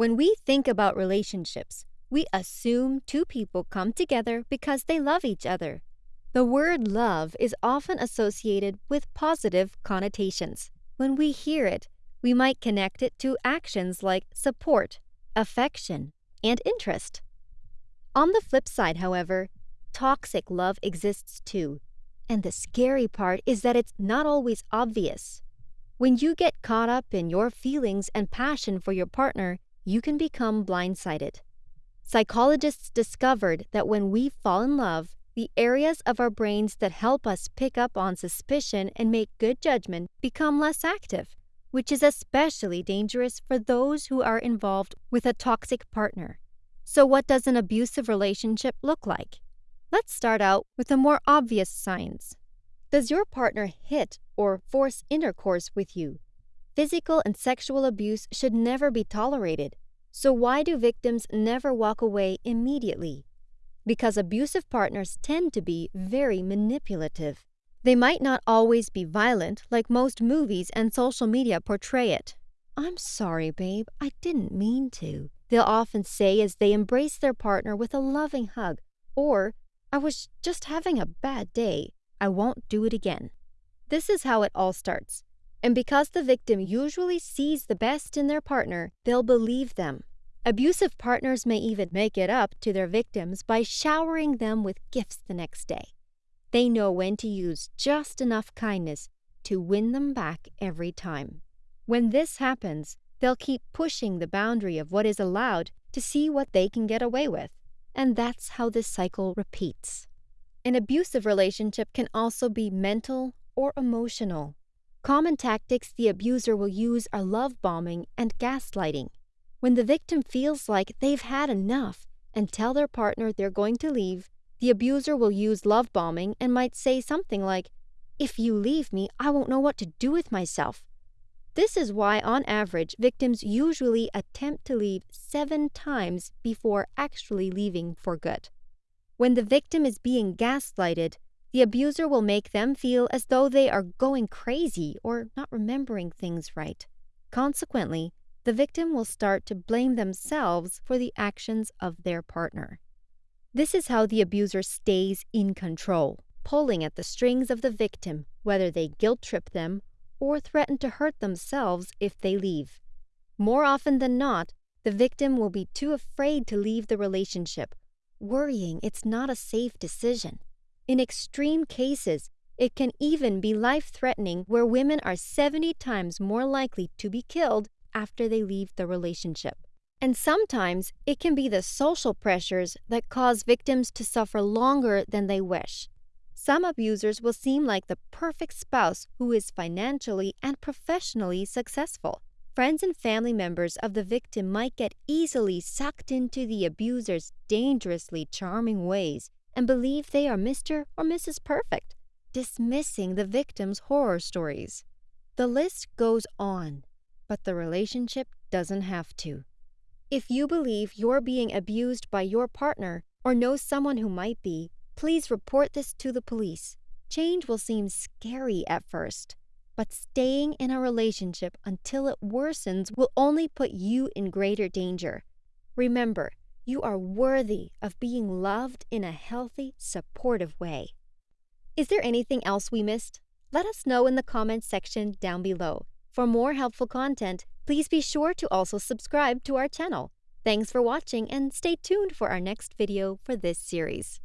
When we think about relationships, we assume two people come together because they love each other. The word love is often associated with positive connotations. When we hear it, we might connect it to actions like support, affection, and interest. On the flip side, however, toxic love exists too. And the scary part is that it's not always obvious. When you get caught up in your feelings and passion for your partner, you can become blindsided. Psychologists discovered that when we fall in love, the areas of our brains that help us pick up on suspicion and make good judgment become less active, which is especially dangerous for those who are involved with a toxic partner. So, what does an abusive relationship look like? Let's start out with the more obvious signs. Does your partner hit or force intercourse with you? Physical and sexual abuse should never be tolerated. So, why do victims never walk away immediately? Because abusive partners tend to be very manipulative. They might not always be violent like most movies and social media portray it. I'm sorry, babe, I didn't mean to. They'll often say as they embrace their partner with a loving hug, or, I was just having a bad day. I won't do it again. This is how it all starts. And because the victim usually sees the best in their partner, they'll believe them. Abusive partners may even make it up to their victims by showering them with gifts the next day. They know when to use just enough kindness to win them back every time. When this happens, they'll keep pushing the boundary of what is allowed to see what they can get away with. And that's how this cycle repeats. An abusive relationship can also be mental or emotional. Common tactics the abuser will use are love bombing and gaslighting. When the victim feels like they've had enough and tell their partner they're going to leave, the abuser will use love bombing and might say something like, If you leave me, I won't know what to do with myself. This is why, on average, victims usually attempt to leave seven times before actually leaving for good. When the victim is being gaslighted, the abuser will make them feel as though they are going crazy or not remembering things right. Consequently, the victim will start to blame themselves for the actions of their partner. This is how the abuser stays in control, pulling at the strings of the victim, whether they guilt trip them or threaten to hurt themselves if they leave. More often than not, the victim will be too afraid to leave the relationship, worrying it's not a safe decision. In extreme cases, it can even be life threatening, where women are 70 times more likely to be killed after they leave the relationship. And sometimes it can be the social pressures that cause victims to suffer longer than they wish. Some abusers will seem like the perfect spouse who is financially and professionally successful. Friends and family members of the victim might get easily sucked into the abuser's dangerously charming ways and believe they are Mr. or Mrs. Perfect, dismissing the victim's horror stories. The list goes on, but the relationship doesn't have to. If you believe you're being abused by your partner or know someone who might be, please report this to the police. Change will seem scary at first, but staying in a relationship until it worsens will only put you in greater danger. Remember, you are worthy of being loved in a healthy, supportive way. Is there anything else we missed? Let us know in the comments section down below. For more helpful content, please be sure to also subscribe to our channel. Thanks for watching and stay tuned for our next video for this series.